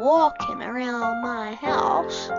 walking around my house.